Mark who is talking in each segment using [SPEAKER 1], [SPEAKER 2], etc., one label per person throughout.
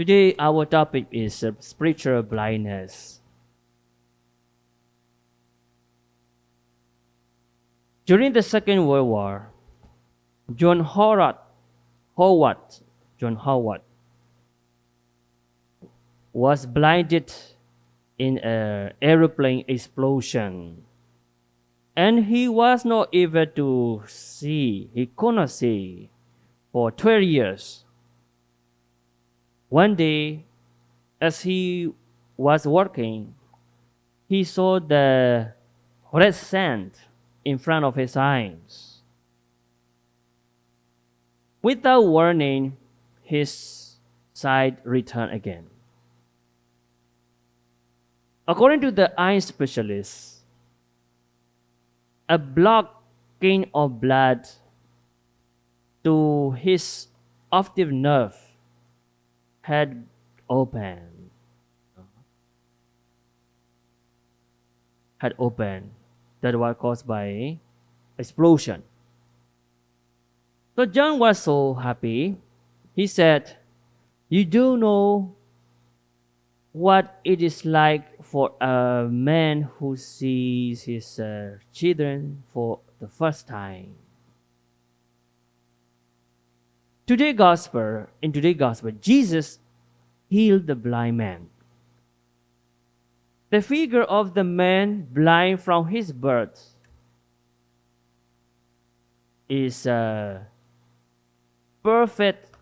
[SPEAKER 1] Today, our topic is uh, spiritual blindness. During the Second World War, John Howard, Howard, John Howard, was blinded in an aeroplane explosion, and he was not able to see. He could not see for 12 years. One day, as he was working, he saw the red sand in front of his eyes. Without warning, his sight returned again. According to the eye specialist, a blocking of blood to his optic nerve had opened. Had opened. That was caused by explosion. So John was so happy. He said, You do know what it is like for a man who sees his uh, children for the first time. Today gospel, in today's gospel, Jesus healed the blind man. The figure of the man blind from his birth is a perfect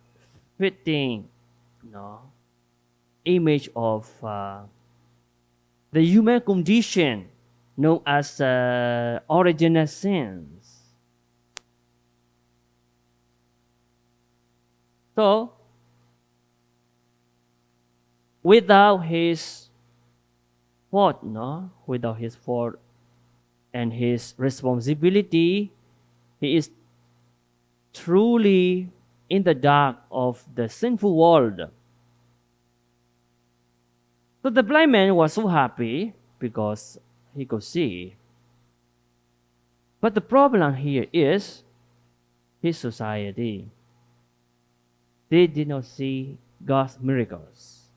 [SPEAKER 1] fitting no, image of uh, the human condition known as uh, original sins. So, without his fault, no, without his fault and his responsibility, he is truly in the dark of the sinful world. So the blind man was so happy because he could see. But the problem here is his society they did not see God's miracles,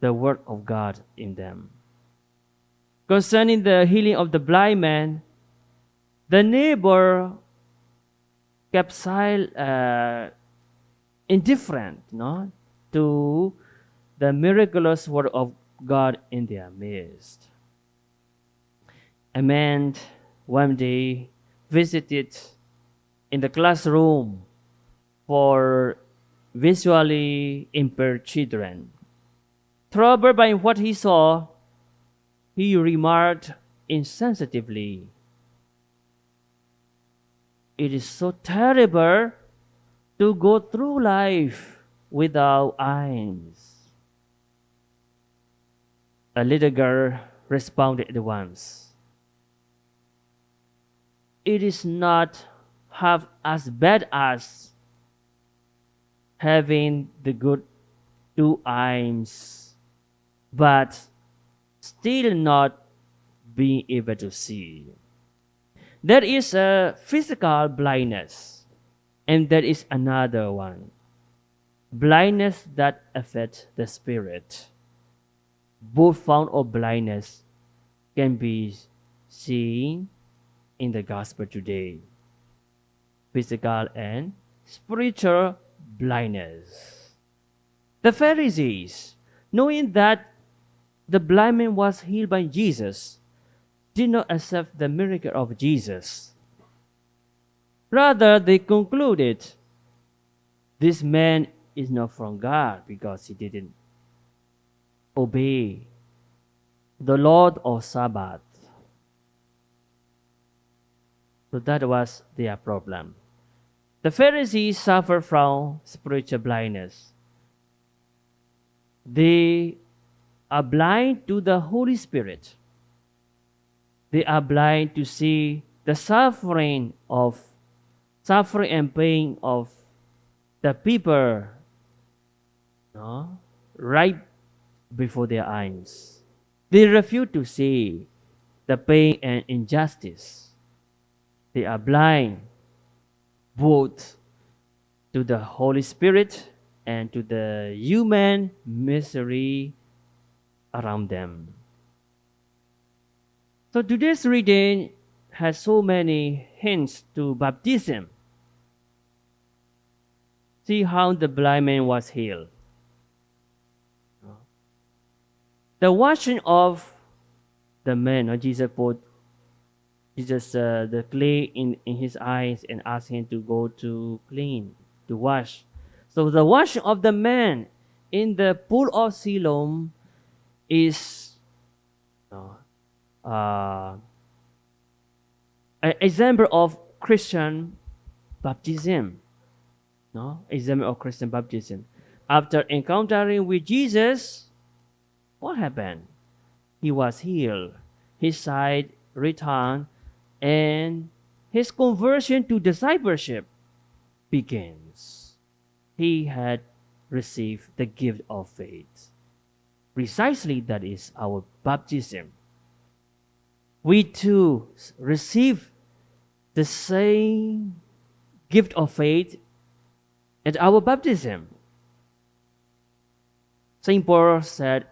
[SPEAKER 1] the work of God in them. Concerning the healing of the blind man, the neighbor kept silent, uh, indifferent no, to the miraculous work of God in their midst. A man one day visited in the classroom for visually impaired children. Troubled by what he saw, he remarked insensitively, It is so terrible to go through life without eyes. A little girl responded at once. It is not half as bad as having the good two eyes, but still not being able to see. There is a physical blindness, and there is another one blindness that affects the spirit. Both forms of blindness can be seen in the gospel today physical and spiritual blindness. The Pharisees, knowing that the blind man was healed by Jesus, did not accept the miracle of Jesus. Rather, they concluded this man is not from God because he didn't obey the Lord of Sabbath. So that was their problem. The Pharisees suffer from spiritual blindness. They are blind to the Holy Spirit. They are blind to see the suffering of suffering and pain of the people no, right before their eyes. They refuse to see the pain and injustice. They are blind both to the Holy Spirit and to the human misery around them. So today's reading has so many hints to baptism. See how the blind man was healed. The washing of the man, or Jesus put Jesus uh, the clay in, in his eyes and asked him to go to clean, to wash. So the washing of the man in the pool of Siloam is uh, an example of Christian baptism. No, example of Christian baptism. After encountering with Jesus, what happened? He was healed. His sight returned, and his conversion to discipleship begins. He had received the gift of faith. Precisely that is our baptism we too receive the same gift of faith at our baptism. St. Paul said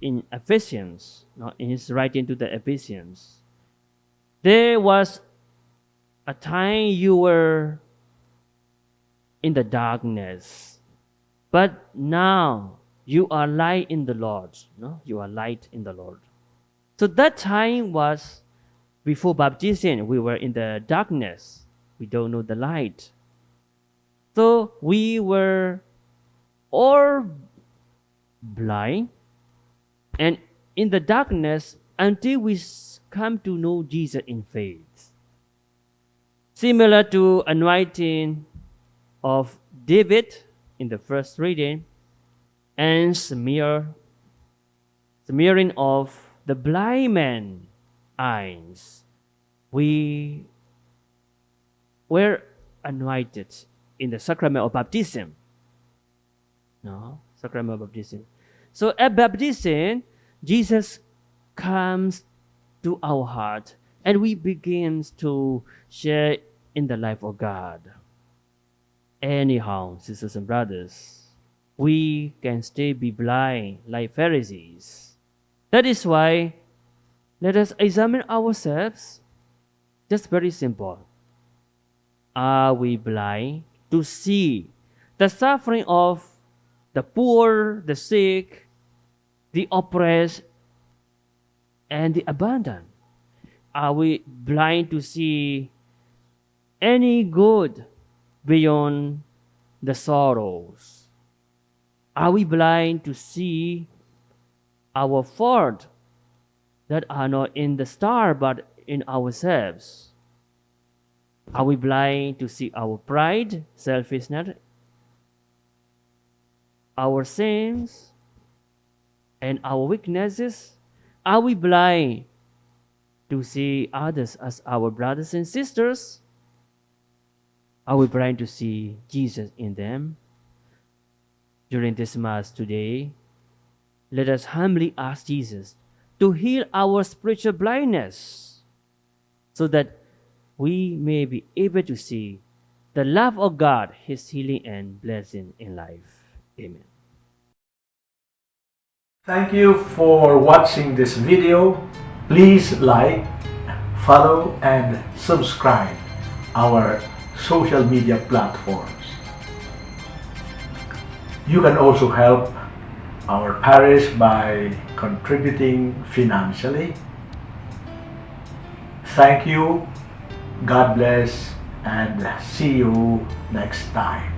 [SPEAKER 1] in Ephesians, in his writing to the Ephesians, there was a time you were in the darkness, but now you are light in the Lord. No, you are light in the Lord. So that time was before baptism. We were in the darkness. We don't know the light. So we were all blind and in the darkness until we come to know Jesus in faith. Similar to anointing of David in the first reading and smear, smearing of the blind man eyes, we were anointed in the sacrament of baptism. No, sacrament of baptism. So at baptism, Jesus comes to our heart and we begins to share in the life of God. Anyhow, sisters and brothers, we can still be blind like Pharisees that is why let us examine ourselves. Just very simple. Are we blind to see the suffering of the poor, the sick, the oppressed, and the abandoned? Are we blind to see any good beyond the sorrows? Are we blind to see our fault that are not in the star but in ourselves? Are we blind to see our pride, selfishness, our sins, and our weaknesses? Are we blind to see others as our brothers and sisters? Are we blind to see Jesus in them? During this Mass today, let us humbly ask Jesus to heal our spiritual blindness so that we may be able to see the love of God, His healing and blessing in life. Amen.
[SPEAKER 2] Thank you for watching this video. Please like, follow, and subscribe our social media platforms. You can also help our parish by contributing financially. Thank you, God bless, and see you next time.